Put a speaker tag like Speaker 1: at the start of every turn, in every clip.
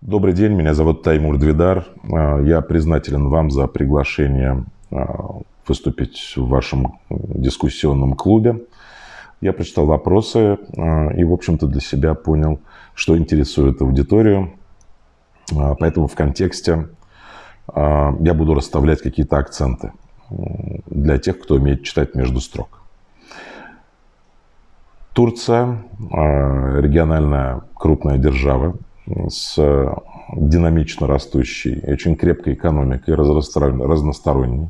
Speaker 1: Добрый день, меня зовут Таймур Двидар. А, я признателен вам за приглашение а, выступить в вашем дискуссионном клубе. Я прочитал вопросы а, и, в общем-то, для себя понял, что интересует аудиторию. Поэтому в контексте я буду расставлять какие-то акценты для тех, кто умеет читать между строк. Турция – региональная крупная держава с динамично растущей, очень крепкой экономикой, разносторонней.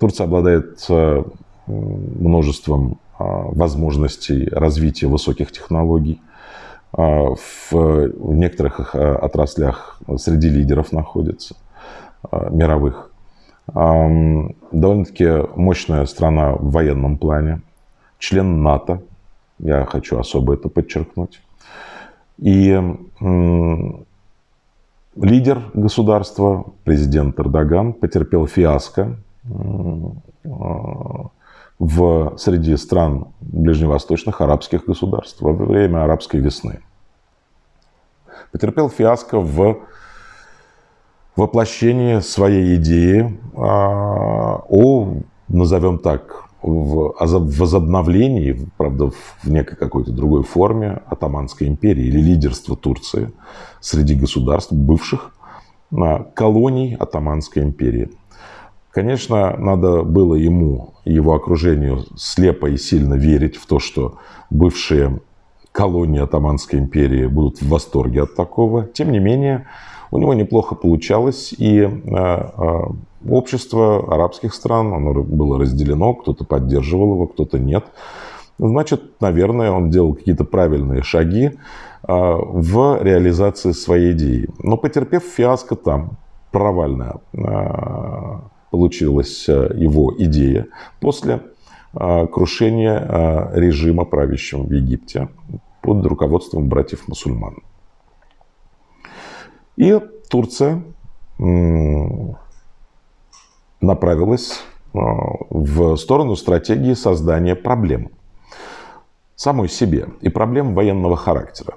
Speaker 1: Турция обладает э, множеством возможностей развития высоких технологий. В некоторых отраслях среди лидеров находится мировых. Довольно-таки мощная страна в военном плане, член НАТО, я хочу особо это подчеркнуть. И лидер государства, президент Эрдоган, потерпел фиаско в, среди стран ближневосточных арабских государств во время арабской весны. Потерпел фиаско в воплощении своей идеи а, о, назовем так, в возобновлении, правда, в некой какой-то другой форме Атаманской империи или лидерства Турции среди государств бывших колоний Атаманской империи. Конечно, надо было ему его окружению слепо и сильно верить в то, что бывшие колонии Атаманской империи будут в восторге от такого. Тем не менее, у него неплохо получалось, и э, э, общество арабских стран, оно было разделено, кто-то поддерживал его, кто-то нет. Значит, наверное, он делал какие-то правильные шаги э, в реализации своей идеи. Но потерпев фиаско там, провальная получилась его идея после крушения режима, правящего в Египте под руководством братьев-мусульман. И Турция направилась а, в сторону стратегии создания проблем самой себе и проблем военного характера.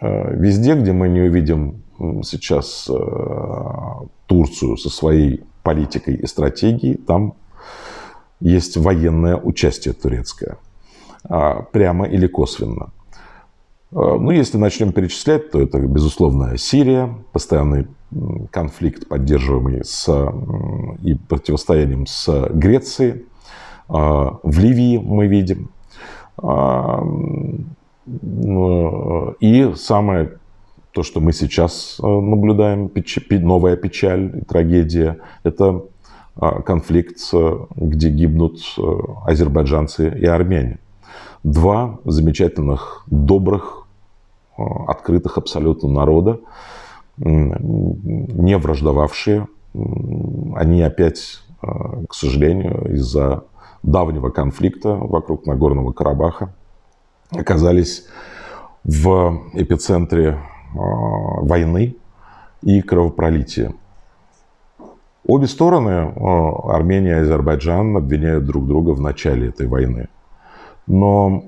Speaker 1: А, везде, где мы не увидим сейчас а, Турцию со своей политикой и стратегией, там есть военное участие турецкое, прямо или косвенно. Э, ну, если начнем перечислять, то это, безусловно, Сирия, постоянный конфликт, поддерживаемый с, и противостоянием с Грецией. Э, в Ливии мы видим. Э, и самое то, что мы сейчас наблюдаем, новая печаль, трагедия, это конфликт, где гибнут азербайджанцы и армяне два замечательных, добрых, э, открытых абсолютно народа, не враждовавшие. Они опять, э, к сожалению, из-за давнего конфликта вокруг Нагорного Карабаха оказались в эпицентре э, войны и кровопролития. Обе стороны, Армения и Азербайджан, обвиняют друг друга в начале этой войны. Но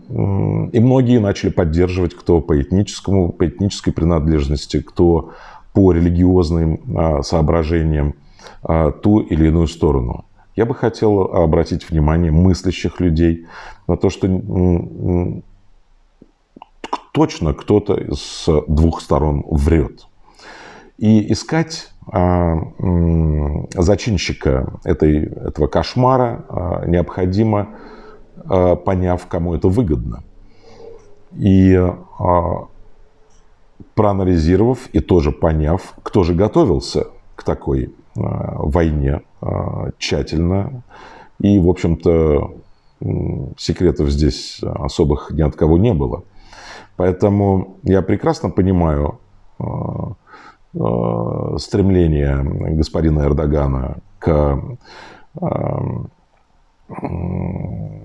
Speaker 1: и многие начали поддерживать, кто по этническому, по этнической принадлежности, кто по религиозным а, соображениям а, ту или иную сторону. Я бы хотел обратить внимание мыслящих людей на то, что точно кто-то с двух сторон врет. И искать а, зачинщика этой, этого кошмара необходимо поняв, кому это выгодно. И э, проанализировав и тоже поняв, кто же готовился к такой э, войне тщательно. И, в общем-то, секретов здесь особых ни от кого не было. Поэтому я прекрасно понимаю стремление господина Эрдогана к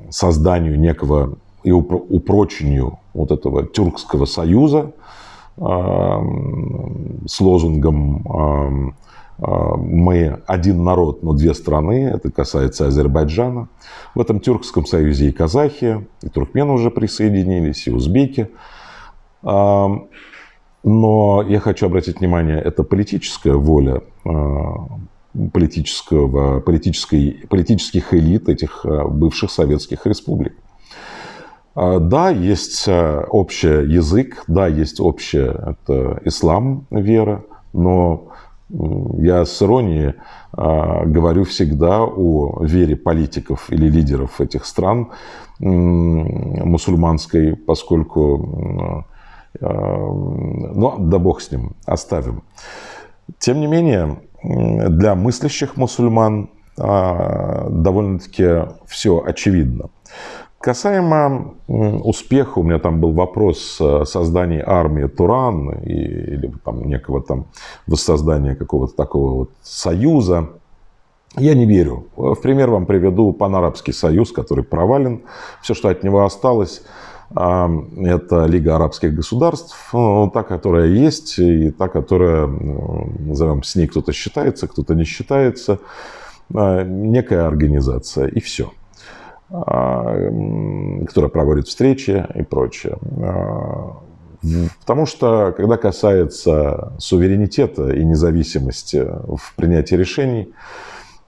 Speaker 1: созданию некого и упрочению вот этого тюркского союза с лозунгом «Мы один народ, но две страны». Это касается Азербайджана. В этом тюркском союзе и казахи, и туркмены уже присоединились, и узбеки. Но я хочу обратить внимание, это политическая воля политического, политической, политических элит этих бывших советских республик. Да, есть общий язык, да, есть общая это ислам, вера, но я с иронией э, говорю всегда о вере политиков или лидеров этих стран э, мусульманской, поскольку, э, ну, да бог с ним, оставим. Тем не менее, для мыслящих мусульман довольно-таки все очевидно. Касаемо успеха, у меня там был вопрос создания армии Туран или там некого там воссоздания какого-то такого вот союза. Я не верю. В пример вам приведу панарабский союз, который провален. Все, что от него осталось, а, это Лига арабских государств, ну, та, которая есть, и та, которая, назовем, с ней кто-то считается, кто-то не считается. А, некая организация, и все. А, которая проводит встречи и прочее. А, потому что, когда касается суверенитета и независимости в принятии решений,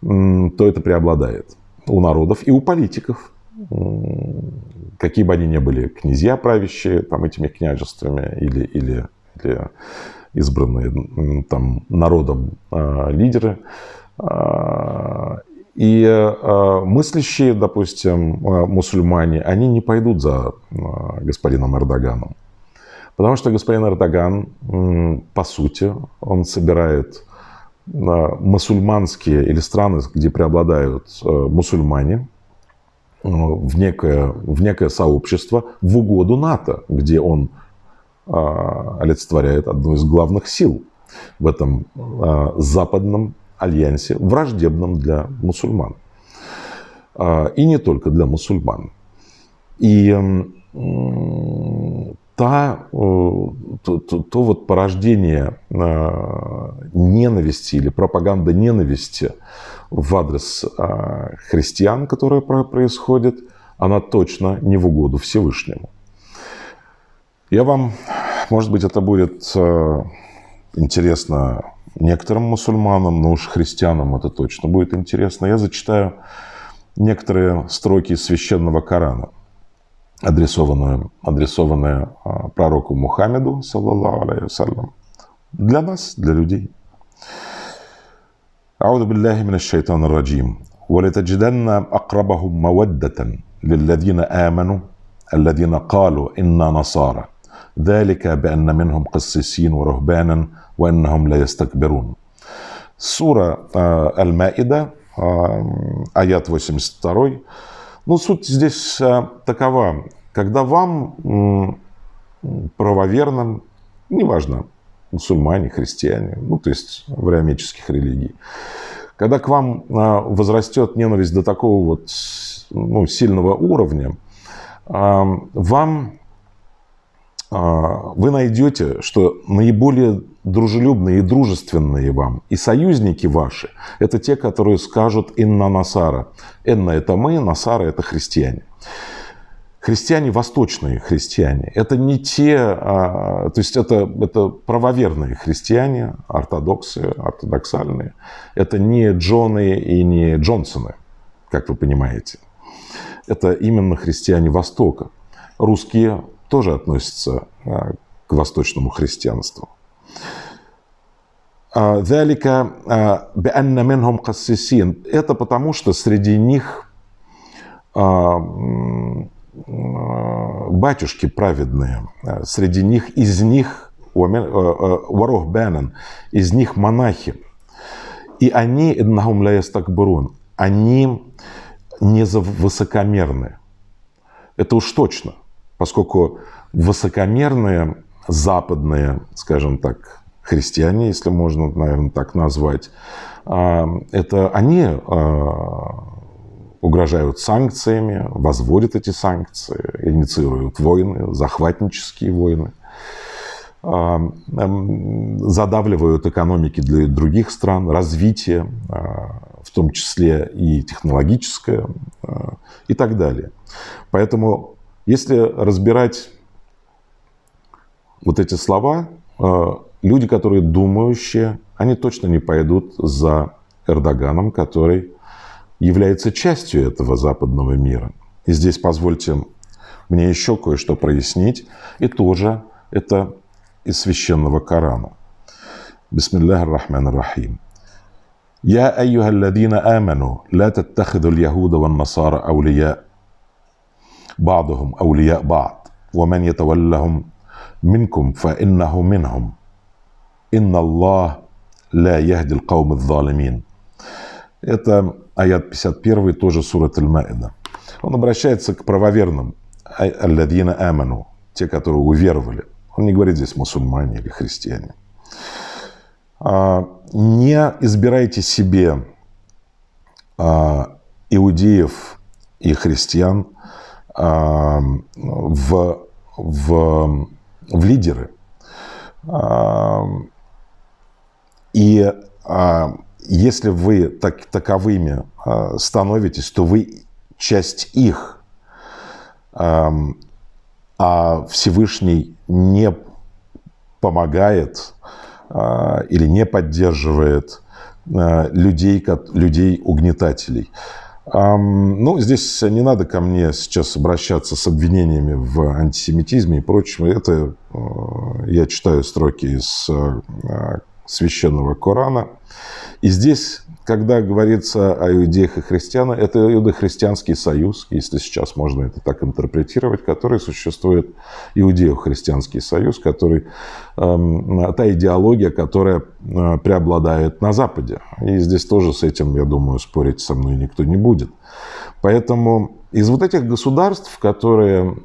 Speaker 1: то это преобладает у народов и у политиков. Какие бы они ни были, князья правящие там, этими княжествами или, или, или избранные там, народом э, лидеры, э, и э, мыслящие, допустим, мусульмане, они не пойдут за господином Эрдоганом. Потому что господин Эрдоган, по сути, он собирает мусульманские или страны, где преобладают мусульмане, в, некое, в некое сообщество в угоду НАТО, где он э, олицетворяет одну из главных сил в этом э, западном альянсе, враждебном для мусульман. А, и не только для мусульман. И та, то, то, то вот порождение а, ненависти или пропаганда ненависти в адрес а, христиан, которая происходит, она точно не в угоду Всевышнему. Я вам, может быть, это будет э, интересно некоторым мусульманам, но уж христианам это точно будет интересно. Я зачитаю некоторые строки из священного Корана, адресованные, адресованные а, пророку Мухаммеду, саллаллаху алейhi для нас, для людей. أعوذ بالله من الشيطان الرجيم ولتجدن أقربهم مودة للذين آمنوا الذين قالوا إنا نصارى ذلك بأن منهم قسيسين ورهبانا وإنهم لا يستكبرون Сура Аль-Маида, аят 82. Ну, суть здесь такова. Когда вам правоверным, неважно, мусульмане, христиане, ну, то есть авраамических религий, когда к вам возрастет ненависть до такого вот ну, сильного уровня, вам а, вы найдете, что наиболее дружелюбные и дружественные вам и союзники ваши – это те, которые скажут «инна насара». «Инна» – это мы, «насара» – это христиане христиане восточные христиане. Это не те, а, то есть это, это правоверные христиане, ортодоксы, ортодоксальные. Это не Джоны и не Джонсоны, как вы понимаете. Это именно христиане Востока. Русские тоже относятся а, к восточному христианству. А, это потому, что среди них батюшки праведные, среди них, из них ворох бенен, из них монахи. И они, иннахум ла они не высокомерны. Это уж точно – поскольку высокомерные западные, скажем так, христиане, если можно, наверное, так назвать, это они угрожают санкциями, возводят эти санкции, инициируют войны, захватнические войны, а, задавливают экономики для других стран, развитие, в том числе и технологическое и так далее. Поэтому если разбирать вот эти слова, люди, которые думающие, они точно не пойдут за Эрдоганом, который является частью этого западного мира. И здесь позвольте мне еще кое-что прояснить. И тоже это из священного Корана. Бисмиллах ар-Рахман ар-Рахим. يا أيها الذين آمنوا لا تتخذوا اليهود والنصارى أولياء بعضهم أولياء بعض ومن يتولهم منكم فإنه منهم إن الله لا يهدي القوم الظالمين Это аят 51, тоже сурат Аль-Маида. Он обращается к правоверным, алладина аману, те, которые уверовали. Он не говорит здесь мусульмане или христиане. А, не избирайте себе а, иудеев и христиан а, в, в, в лидеры. И если вы так, таковыми становитесь, то вы часть их, а Всевышний не помогает а, или не поддерживает а, людей, людей угнетателей. Ну, здесь не надо ко мне сейчас обращаться с обвинениями в антисемитизме и прочем. Это а, я читаю строки из священного Корана. И здесь когда говорится о иудеях и христианах, это иудохристианский союз, если сейчас можно это так интерпретировать, который существует, иудео-христианский союз, который, э, та идеология, которая э, преобладает на Западе. И здесь тоже с этим, я думаю, спорить со мной никто не будет. Поэтому из вот этих государств, которые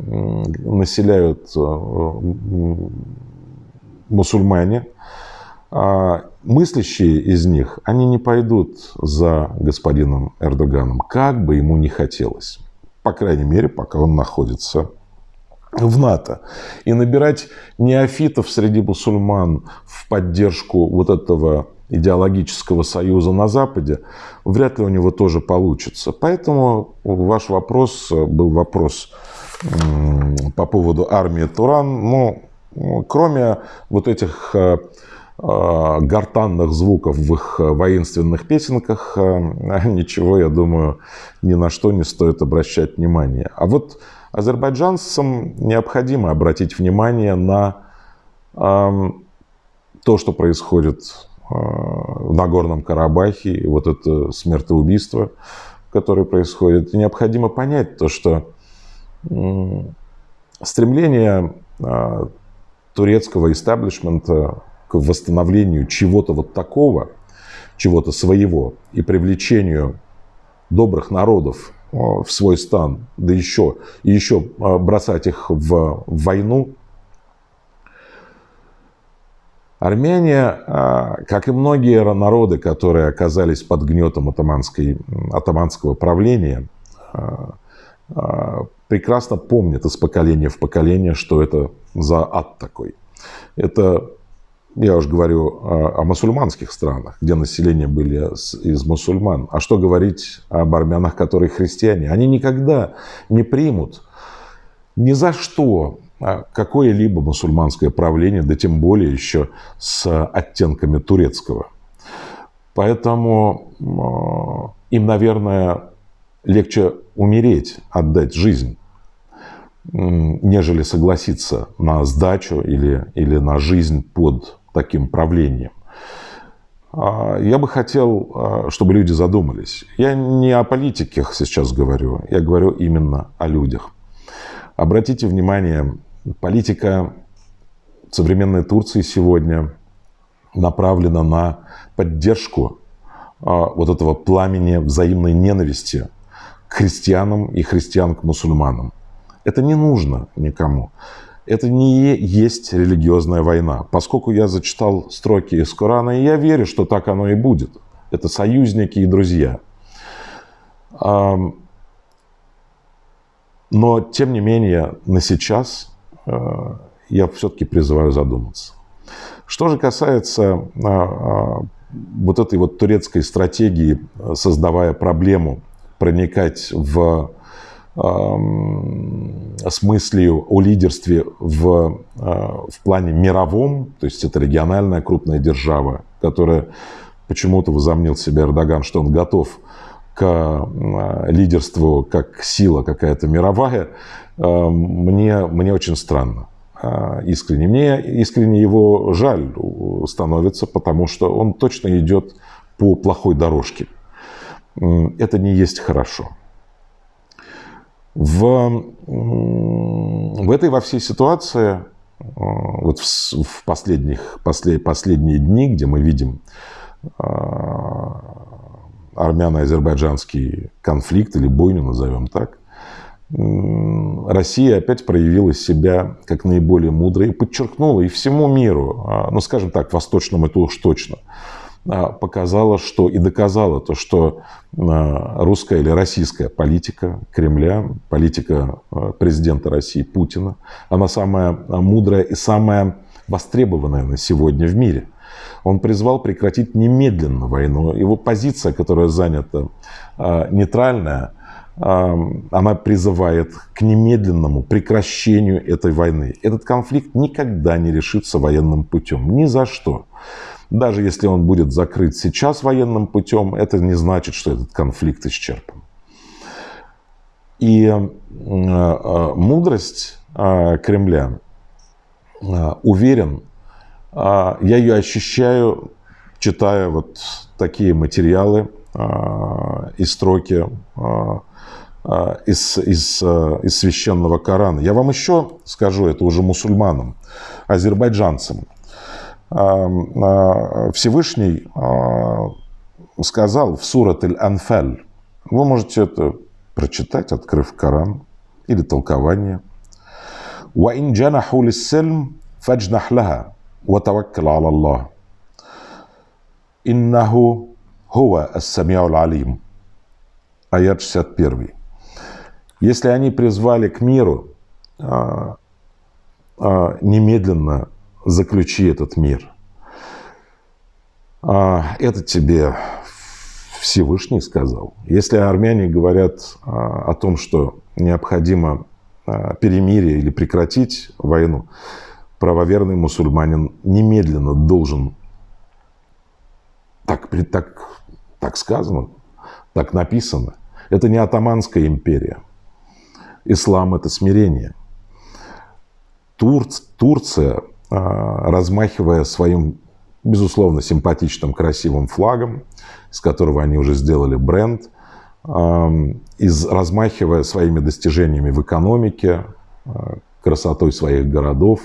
Speaker 1: населяют э, мусульмане, мыслящие из них, они не пойдут за господином Эрдоганом, как бы ему ни хотелось. По крайней мере, пока он находится в НАТО. И набирать неофитов среди мусульман в поддержку вот этого идеологического союза на Западе, вряд ли у него тоже получится. Поэтому ваш вопрос был вопрос по поводу армии Туран. Но кроме вот этих э, Э, гортанных звуков в их э, воинственных песенках, э, ничего, я думаю, ни на что не стоит обращать внимание. А вот азербайджанцам необходимо обратить внимание на эм, то, что происходит в Нагорном Карабахе, вот это смертоубийство, которое происходит. И необходимо понять то, что стремление турецкого истеблишмента к восстановлению чего-то вот такого, чего-то своего и привлечению добрых народов э, в свой стан, да еще, и еще э, бросать их в войну. Армяне, э, как и многие народы, которые оказались под гнетом атаманской, атаманского правления, прекрасно помнят из поколения в поколение, что это за ад такой. Это я уже говорю о, о мусульманских странах, где население были из мусульман. А что говорить об армянах, которые христиане? Они никогда не примут ни за что а, какое-либо мусульманское правление, да тем более еще с оттенками турецкого. Поэтому им, наверное, легче умереть, отдать жизнь, нежели согласиться на сдачу или, или на жизнь под таким правлением. А, я бы хотел, а, чтобы люди задумались. Я не о политиках сейчас говорю, я говорю именно о людях. Обратите внимание, политика современной Турции сегодня направлена на поддержку а, вот этого пламени взаимной ненависти к христианам и христиан к мусульманам. Это не нужно никому это не есть религиозная война. Поскольку я зачитал строки из Корана, и я верю, что так оно и будет. Это союзники и друзья. Но, тем не менее, на сейчас э, я все-таки призываю задуматься. Что же касается а, а, вот этой вот турецкой стратегии, создавая проблему проникать в с мыслью о лидерстве в, в плане мировом, то есть это региональная крупная держава, которая почему-то возомнил себе Эрдоган, что он готов к лидерству как сила какая-то мировая, мне, мне очень странно искренне. Мне искренне его жаль становится, потому что он точно идет по плохой дорожке. Это не есть хорошо. В, в этой во всей ситуации, э, вот в, в последних, послед, последние дни, где мы видим э, армяно-азербайджанский конфликт или бойню, назовем так, Россия опять проявила себя как наиболее мудрая и подчеркнула и всему миру, а, ну, скажем так, восточному это уж точно, показала, что и доказала то, что а, русская или российская политика Кремля, политика а, президента России Путина, она самая мудрая и самая востребованная на сегодня в мире. Он призвал прекратить немедленно войну. Его позиция, которая занята нейтральная, она призывает к немедленному прекращению этой войны. Этот конфликт никогда не решится военным путем. Ни за что. Даже если он будет закрыт сейчас военным путем, это не значит, что этот конфликт исчерпан. И э, э, мудрость э, Кремля, уверен, я ее ощущаю, читая вот такие материалы и строки из, из, из священного Корана. Я вам еще скажу, это уже мусульманам, азербайджанцам. Всевышний сказал в сурат Аль-Анфаль, вы можете это прочитать, открыв Коран или толкование. وَإِنْ جَنَحُوا لِلسِّلْمِ فَاجْنَحْ لَهَا وَتَوَكَّلْ عَلَى اللَّهِ إِنَّهُ هُوَ السَّمِيعُ الْعَلِيمُ Аят 61. Если они призвали к миру, немедленно заключи этот мир. А, это тебе Всевышний сказал. Если армяне говорят а, о том, что необходимо а, перемирие или прекратить войну, правоверный мусульманин немедленно должен, так, так, так сказано, так написано, это не атаманская империя. Ислам – это смирение. Турц, Турция размахивая своим, безусловно, симпатичным, красивым флагом, с которого они уже сделали бренд, из, размахивая своими достижениями в экономике, а, красотой своих городов,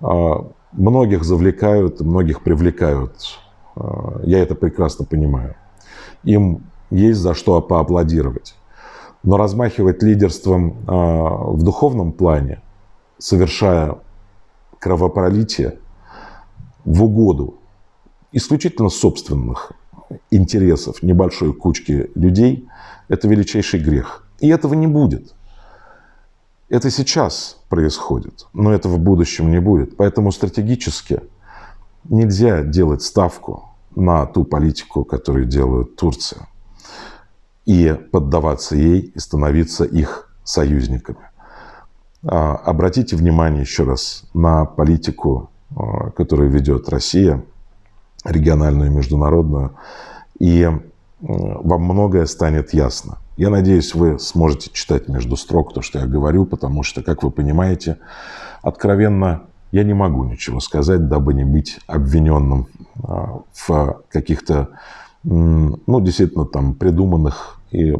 Speaker 1: а, многих завлекают, многих привлекают. Я это прекрасно понимаю. Им есть за что поаплодировать. Но размахивать лидерством в духовном плане, совершая кровопролитие в угоду исключительно собственных интересов небольшой кучки людей – это величайший грех. И этого не будет. Это сейчас происходит, но этого в будущем не будет. Поэтому стратегически нельзя делать ставку на ту политику, которую делает Турция, и поддаваться ей и становиться их союзниками. А, обратите внимание еще раз на политику, а, которую ведет Россия, региональную и международную, и вам многое станет ясно. Я надеюсь, вы сможете читать между строк то, что я говорю, потому что, как вы понимаете, откровенно я не могу ничего сказать, дабы не быть обвиненным а, в каких-то, ну, действительно, там, придуманных и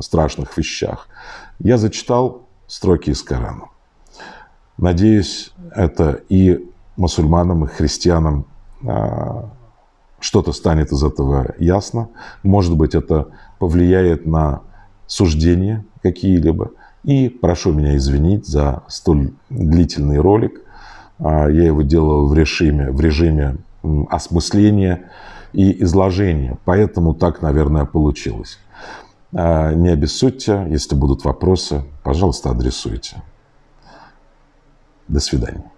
Speaker 1: страшных вещах. Я зачитал строки из Корана. Надеюсь, это и мусульманам, и христианам а, что-то станет из этого ясно. Может быть, это повлияет на суждения какие-либо. И прошу меня извинить за столь длительный ролик. А, я его делал в режиме, в режиме осмысления и изложения. Поэтому так, наверное, получилось. А, не обессудьте, если будут вопросы, пожалуйста, адресуйте. До свидания.